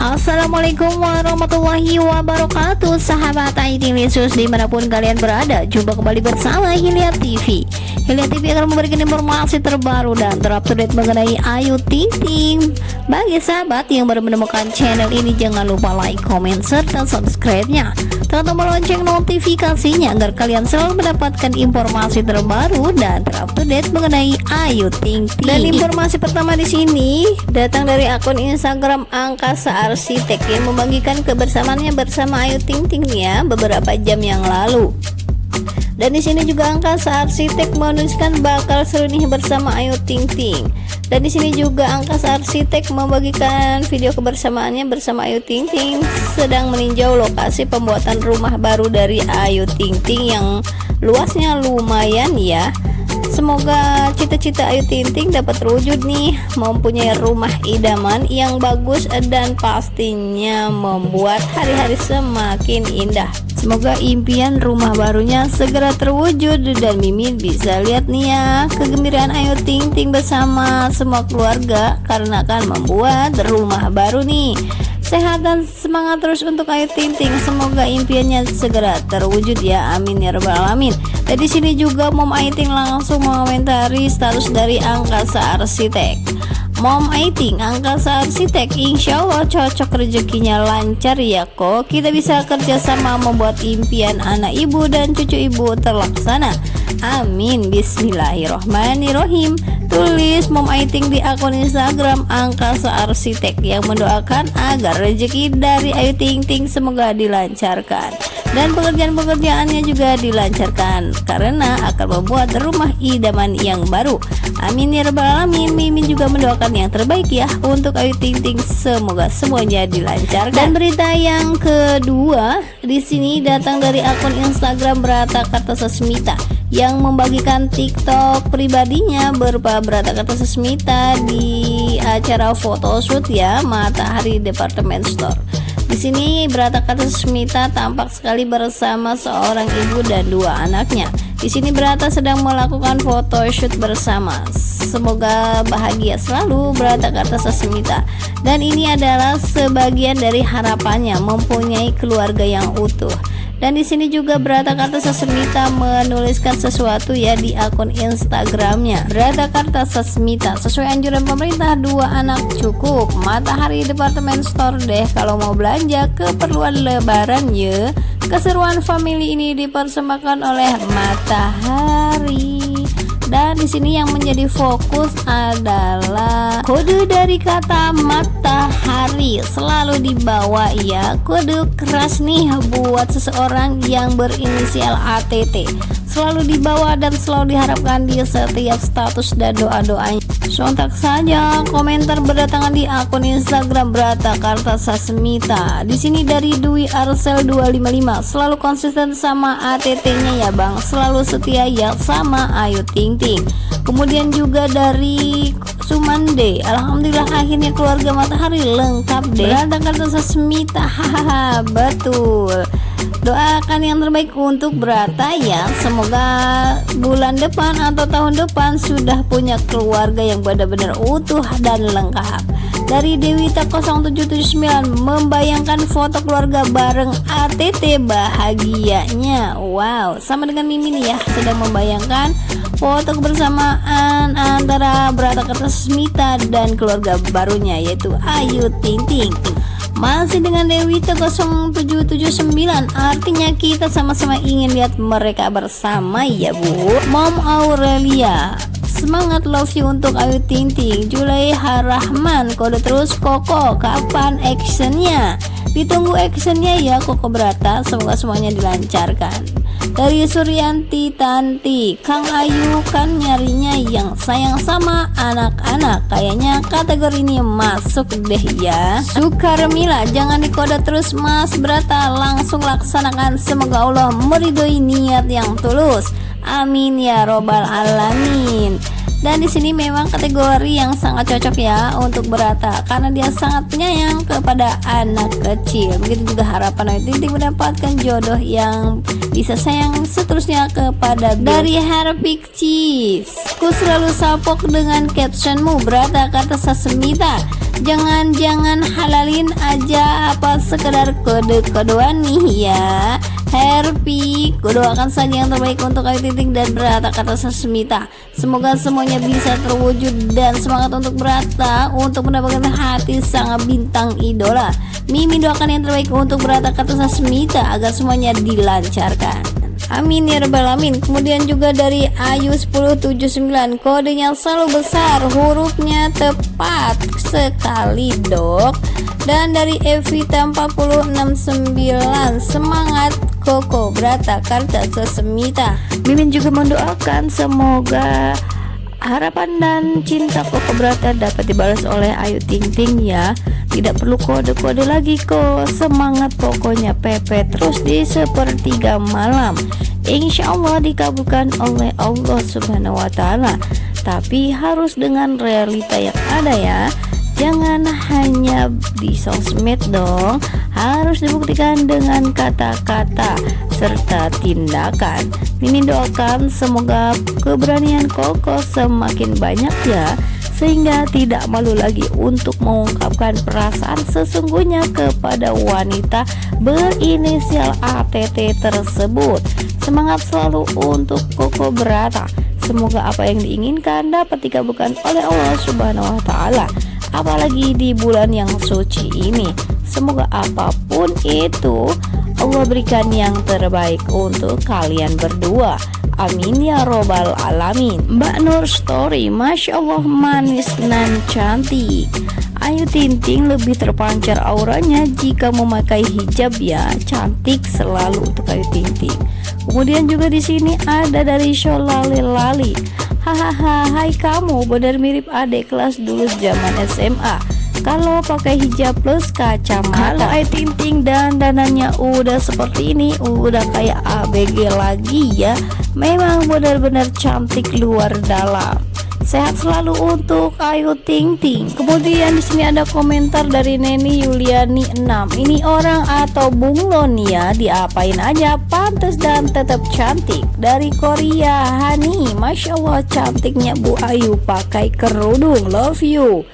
Assalamualaikum warahmatullahi wabarakatuh. Sahabat ID Lesus di mana pun kalian berada Jumpa kembali bersama Hilya TV Hilya TV akan memberikan informasi terbaru dan terupdate mengenai Ayu Ting Ting. Bagi sahabat yang baru menemukan channel ini Jangan lupa like, comment, serta subscribe-nya. Tekan tombol lonceng notifikasinya Agar kalian selalu mendapatkan informasi terbaru dan terupdate mengenai Ayu Ting Ting. Dan informasi pertama di sini datang dari akun Instagram Angkasa yang membagikan kebersamaannya bersama Ayu Ting Ting ya beberapa jam yang lalu. Dan di sini juga Angkasa Arsitek menuliskan bakal seru nih bersama Ayu Ting Ting. Dan di sini juga Angkasa Arsitek membagikan video kebersamaannya bersama Ayu Ting Ting sedang meninjau lokasi pembuatan rumah baru dari Ayu Ting Ting yang luasnya lumayan ya. Semoga cita-cita Ayu Ting Ting dapat terwujud nih Mempunyai rumah idaman yang bagus dan pastinya membuat hari-hari semakin indah. Semoga impian rumah barunya segera terwujud Dan Mimin bisa lihat nih ya Kegembiraan Ayu Ting Ting bersama semua keluarga Karena akan membuat rumah baru nih sehat dan semangat terus untuk Ayu Ting Ting. Semoga impiannya segera terwujud ya. Amin ya rabbal alamin. Dan di sini juga Mom Ayu Ting langsung mengomentari status dari Angkasa Arsitek. Mom Aiting Angkasa Arsitek Insya Allah cocok rezekinya lancar ya kok. Kita bisa kerjasama membuat impian anak ibu dan cucu ibu terlaksana amin. Bismillahirrohmanirrohim tulis Mom Aiting di akun Instagram Angkasa Arsitek yang mendoakan agar rezeki dari Ayu Ting Ting semoga dilancarkan. Dan pekerjaan-pekerjaannya juga dilancarkan karena akan membuat rumah idaman yang baru. Amin ya rabbal alamin. Mimin juga mendoakan yang terbaik ya untuk Ayu Ting Ting. Semoga semuanya dilancarkan. Dan berita yang kedua di sini datang dari akun Instagram Berata Kartasasmita yang membagikan TikTok pribadinya berupa Berata Kata Sesmita di acara photoshoot ya Matahari Department Store. Di sini Berata Kata Sesmita tampak sekali bersama seorang ibu dan dua anaknya. Di sini Berata sedang melakukan photoshoot bersama. Semoga bahagia selalu Berata Kata Sesmita. Dan ini adalah sebagian dari harapannya mempunyai keluarga yang utuh dan di sini juga Berata Karta Sasmita menuliskan sesuatu ya di akun Instagramnya. Berata Karta Sasmita sesuai anjuran pemerintah dua anak cukup. Matahari departemen store deh kalau mau belanja keperluan lebaran ya. Keseruan family ini dipersembahkan oleh matahari dan di sini yang menjadi fokus adalah kode dari kata matahari. Selalu dibawa ya kode keras nih buat seseorang yang berinisial ATT selalu dibawa dan selalu diharapkan di setiap status dan doa-doanya. Sontak saja komentar berdatangan di akun Instagram Brata Karta Sasmita di sini dari Dwi Arsel 255 selalu konsisten sama ATT-nya ya Bang. Selalu setia ya sama Ayu Ting Ting kemudian juga dari Sumande. Alhamdulillah akhirnya keluarga matahari lengkap deh. Brata Karta Sasmita hahaha betul. Doakan yang terbaik untuk Brata ya. Semoga bulan depan atau tahun depan sudah punya keluarga yang benar-benar utuh dan lengkap. Dari Dewita 0779 membayangkan foto keluarga bareng ATT bahagianya. Wow sama dengan Mimin ya sedang membayangkan foto kebersamaan antara Brata Kertasmita dan keluarga barunya yaitu Ayu Ting Ting masih dengan Dewi 0779 Artinya kita sama-sama ingin lihat mereka bersama ya bu. Mom Aurelia Semangat love you untuk Ayu Ting Ting. Julai Harahman Kode terus Koko Kapan actionnya? Ditunggu actionnya ya Koko Berata Semoga semuanya dilancarkan. Dari Suryanti Tanti Kang Ayu kan nyarinya yang sayang sama anak-anak. Kayaknya kategori ini masuk deh ya. Sukarmila jangan dikode terus mas berata langsung laksanakan. Semoga Allah meridhoi niat yang tulus amin ya robbal alamin. Dan di sini memang kategori yang sangat cocok ya untuk berata karena dia sangat penyayang kepada anak kecil. Begitu juga harapan Ayu Ting mendapatkan jodoh yang bisa sayang seterusnya kepada dari Harpic Cheese ku selalu sapok dengan captionmu berata kata Sasemita. Jangan-jangan halalin aja apa sekedar kode-kodean nih ya Happy Kudoakan saja yang terbaik untuk Ayu Ting dan Berata kata Sasmita Semoga semuanya bisa terwujud dan semangat untuk Berata Untuk mendapatkan hati sang bintang idola Mimi doakan yang terbaik untuk Berata kata Sasmita Agar semuanya dilancarkan Amin ya rabbal alamin. Kemudian juga dari Ayu 1079 kodenya selalu besar, hurufnya tepat sekali, Dok. Dan dari Evita 469 semangat Koko Brata Karta Sesemita. Mimin juga mendoakan semoga harapan dan cinta Koko Brata dapat dibalas oleh Ayu Ting Ting ya. Tidak perlu kode-kode lagi kok semangat pokoknya Pepe terus di sepertiga malam. Insya Allah dikabulkan oleh Allah subhanahu wa ta'ala. Tapi harus dengan realita yang ada ya jangan hanya di sosmed dong harus dibuktikan dengan kata-kata serta tindakan Mimin doakan semoga keberanian Koko semakin banyak ya sehingga tidak malu lagi untuk mengungkapkan perasaan sesungguhnya kepada wanita berinisial ATT tersebut. Semangat selalu untuk Koko Berata. Semoga apa yang diinginkan dapat dikabulkan oleh Allah Subhanahu wa taala. Apalagi di bulan yang suci ini. Semoga apa pun itu Allah berikan yang terbaik untuk kalian berdua. Amin ya robbal alamin. Mbak Nur Story Masya Allah manis dan cantik. Ayu Tinting lebih terpancar auranya jika memakai hijab ya. Cantik selalu untuk Ayu Tinting. Kemudian juga di sini ada dari Sholali Lali hahaha hai kamu benar mirip adik kelas dulu zaman SMA kalau pakai hijab plus kacamata. Kalau Ayu Ting Ting dan dananya udah seperti ini udah kayak ABG lagi ya. Memang benar-benar cantik luar dalam Sehat selalu untuk Ayu Ting Ting. Kemudian di sini ada komentar dari Neni Yuliani 6. Ini orang atau bunglon ya, diapain aja pantas dan tetap cantik. Dari Korea, Hani, masya Allah cantiknya Bu Ayu pakai kerudung. Love you.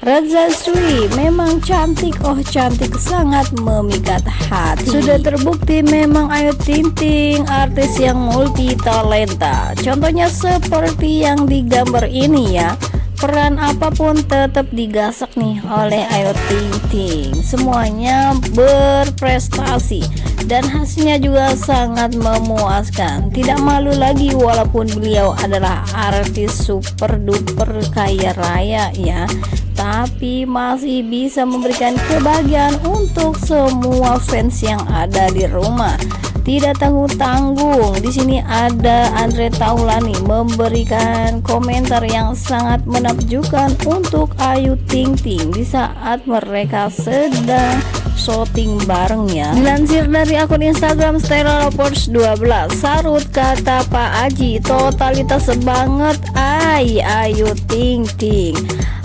Reza Sri memang cantik. Oh cantik sangat memikat hati. Sudah terbukti memang Ayu Ting Ting artis yang multi talenta. Contohnya seperti yang digambar ini ya. Peran apa pun tetap digasak nih oleh Ayu Ting Ting semuanya berprestasi dan hasilnya juga sangat memuaskan. Tidak malu lagi walaupun beliau adalah artis super duper kaya raya ya. Tapi masih bisa memberikan kebahagiaan untuk semua fans yang ada di rumah. Tidak tanggung-tanggung. Di sini ada Andre Taulani memberikan komentar yang sangat menakjubkan untuk Ayu Ting Ting di saat mereka sedang shooting bareng ya. Dilansir dari akun Instagram Stella Reports 12 sarut kata Pak Aji totalitas banget. Ay Ayu Ting Ting.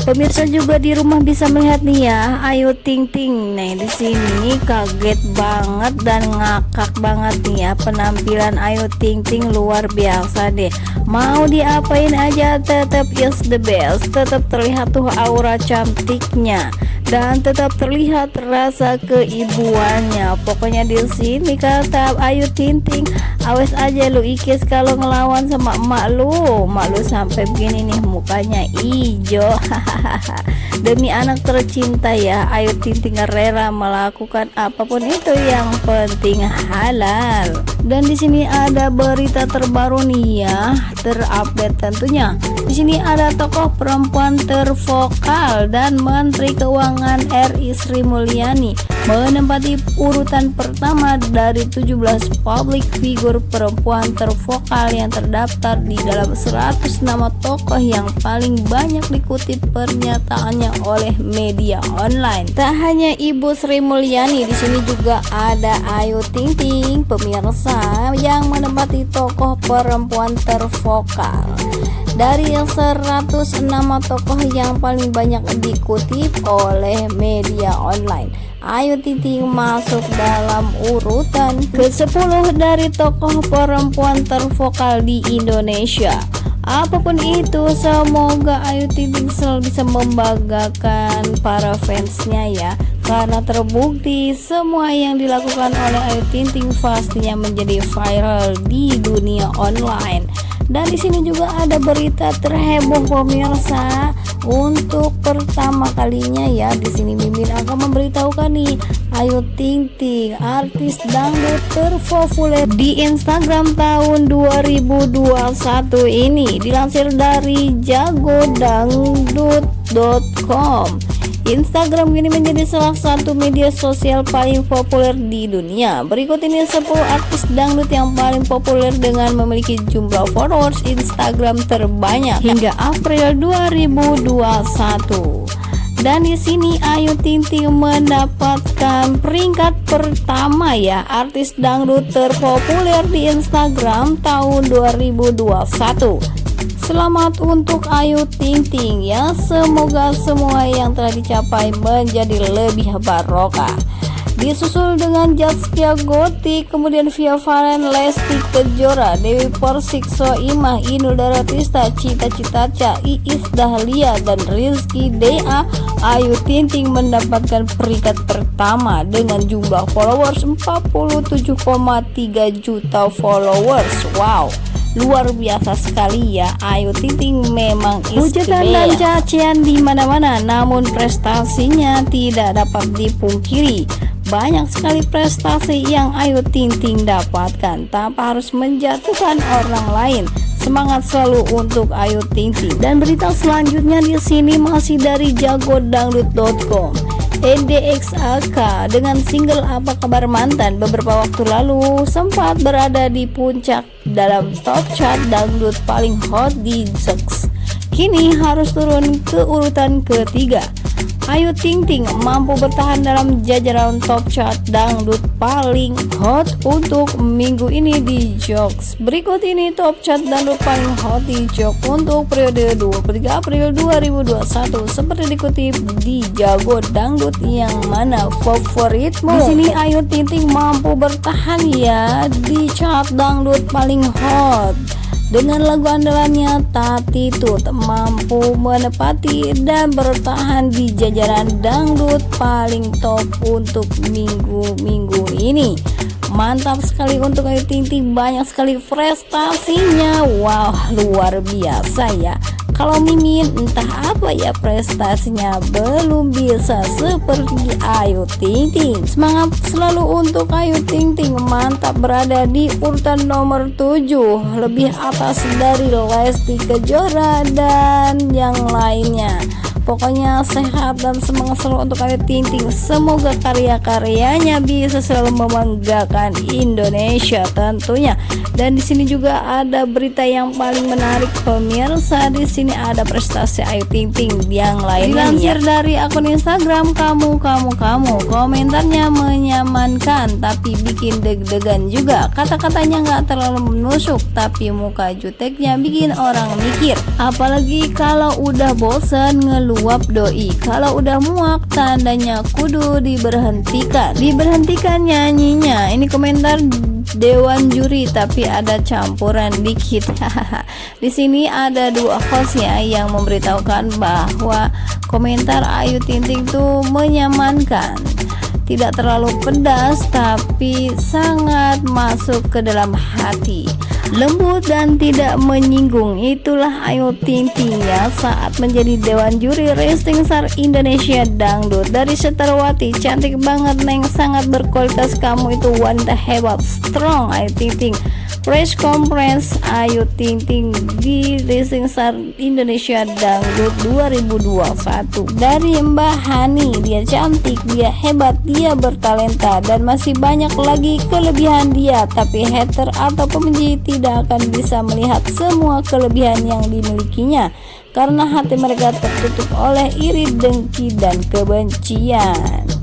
Pemirsa juga di rumah bisa melihat nih ya. Ayu Ting Ting. Nah di sini kaget banget dan ngakak banget nih ya. Penampilan Ayu Ting Ting luar biasa deh. Mau diapain aja tetap is the best. Tetap terlihat tuh aura cantiknya dan tetap terlihat rasa keibuannya. Pokoknya di sini kata Ayu Tinting awas aja lu ikis kalau ngelawan sama emak lu. Emak lu sampai begini nih mukanya hijau demi anak tercinta ya Ayu Tinting rela melakukan apa pun itu yang penting halal. Dan di sini ada berita terbaru nih ya terupdate tentunya. Di sini ada tokoh perempuan tervokal dan Menteri Keuangan RI Sri Mulyani menempati urutan pertama dari 17 public figure perempuan tervokal yang terdaftar di dalam 100 nama tokoh yang paling banyak dikutip pernyataannya oleh media online. Tak hanya Ibu Sri Mulyani, di sini juga ada Ayu Ting Ting, pemirsa yang menempati tokoh perempuan tervokal dari 106 tokoh yang paling banyak dikutip oleh media online. Ayu Ting masuk dalam urutan ke-10 dari tokoh perempuan tervokal di Indonesia. Apa pun itu, semoga Ayu Ting Ting selalu bisa membanggakan para fansnya ya. Karena terbukti semua yang dilakukan oleh Ayu Ting Ting pastinya menjadi viral di dunia online dan di sini juga ada berita terheboh pemirsa. Untuk pertama kalinya ya di sini Mimin akan memberitahukan nih. Ayu Ting Ting artis dangdut terpopuler di Instagram tahun 2021 ini. Dilansir dari jagodangdut.com Instagram kini menjadi salah satu media sosial paling populer di dunia. Berikut ini 10 artis dangdut yang paling populer dengan memiliki jumlah followers Instagram terbanyak hingga April 2021 dan di sini Ayu Ting Ting mendapatkan peringkat pertama ya. Artis dangdut terpopuler di Instagram tahun 2021 Selamat untuk Ayu Ting Ting ya. Semoga semua yang telah dicapai menjadi lebih barokah. Disusul dengan Jaskia Gotik Kemudian Via Valen Lesti Kejora Dewi Persik Soimah Inul Daratista Cita Citaca Iis Dahlia dan Rizky Dea. Ayu Ting Ting mendapatkan peringkat pertama dengan jumlah followers 47,3 juta followers. Wow luar biasa sekali ya. Ayu Ting memang hujatan dan cacian di mana-mana namun prestasinya tidak dapat dipungkiri. Banyak sekali prestasi yang Ayu Ting Ting dapatkan. Tanpa harus menjatuhkan orang lain. Semangat selalu untuk Ayu Ting Ting dan berita selanjutnya di sini masih dari jagodangdut.com NDXAK dengan single Apa Kabar Mantan beberapa waktu lalu sempat berada di puncak dalam top chart dangdut paling hot di Zex. Kini harus turun ke urutan ketiga. Ayu Ting Ting mampu bertahan dalam jajaran top chart dangdut paling hot untuk minggu ini di Jokes. Berikut ini top chart dangdut paling hot di Jok untuk periode 23 April 2021 seperti dikutip di Jago Dangdut yang mana favoritmu. Di sini Ayu Ting Ting mampu bertahan ya di chart dangdut paling hot dengan lagu andalannya Tati Tut mampu menepati dan bertahan di jajaran dangdut paling top untuk minggu-minggu ini. Mantap sekali untuk Ayu Ting Ting banyak sekali prestasinya. Wow luar biasa ya kalau Mimin entah apa ya prestasinya belum bisa seperti Ayu Ting Ting. Semangat selalu untuk Ayu Ting Ting. Mantap berada di urutan nomor 7 lebih atas dari Lesti Kejora dan yang lainnya Pokoknya sehat dan semangat selalu untuk Ayu Ting. Semoga karya-karyanya bisa selalu membanggakan Indonesia tentunya. Dan di sini juga ada berita yang paling menarik pemirsa. Di sini ada prestasi Ayu Ting Ting yang lainnya. Dilansir dari akun Instagram kamu kamu kamu. Komentarnya menyamankan tapi bikin deg-degan juga. Kata-katanya nggak terlalu menusuk tapi muka juteknya bikin orang mikir. Apalagi kalau udah bosen ngeluh uap doi. Kalau udah muak tandanya kudu diberhentikan. Diberhentikan nyanyinya. Ini komentar dewan juri tapi ada campuran dikit. Di sini ada dua host ya yang memberitahukan bahwa komentar Ayu Ting Ting tuh menyamankan. Tidak terlalu pedas tapi sangat masuk ke dalam hati lembut dan tidak menyinggung. Itulah Ayu Ting Ting ya saat menjadi Dewan Juri Racing Star Indonesia Dangdut. Dari Setarwati cantik banget Neng. Sangat berkualitas. Kamu itu wanita hebat strong Ayu Ting Ting Press Conference. Ayu Ting Ting di Racing Star Indonesia Dangdut 2021 dari Mbak Hani dia cantik dia hebat dia bertalenta dan masih banyak lagi kelebihan dia. Tapi hater atau pembenci tidak akan bisa melihat semua kelebihan yang dimilikinya karena hati mereka tertutup oleh iri dengki dan kebencian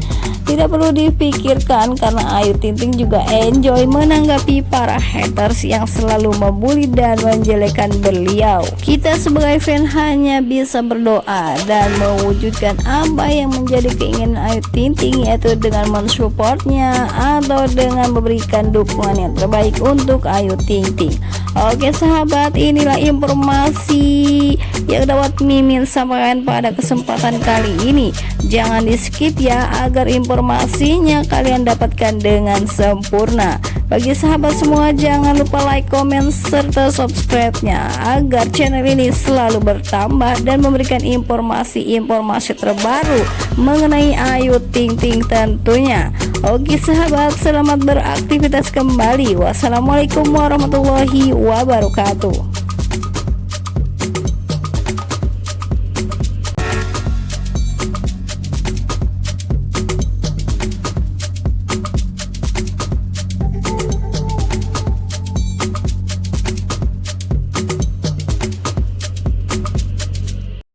Tidak perlu dipikirkan karena Ayu Ting Ting juga enjoy menanggapi para haters yang selalu membuli dan menjelekan beliau. Kita sebagai fan hanya bisa berdoa dan mewujudkan apa yang menjadi keinginan Ayu Ting Ting yaitu dengan mensupportnya atau dengan memberikan dukungan yang terbaik untuk Ayu Ting Ting. Oke sahabat inilah informasi yang dapat Mimin sampaikan pada kesempatan kali ini jangan di skip ya agar informasinya kalian dapatkan dengan sempurna. Bagi sahabat semua jangan lupa like comment serta subscribe nya agar channel ini selalu bertambah dan memberikan informasi-informasi terbaru mengenai Ayu Ting Ting tentunya. Oke sahabat selamat beraktivitas kembali. Wassalamualaikum warahmatullahi wabarakatuh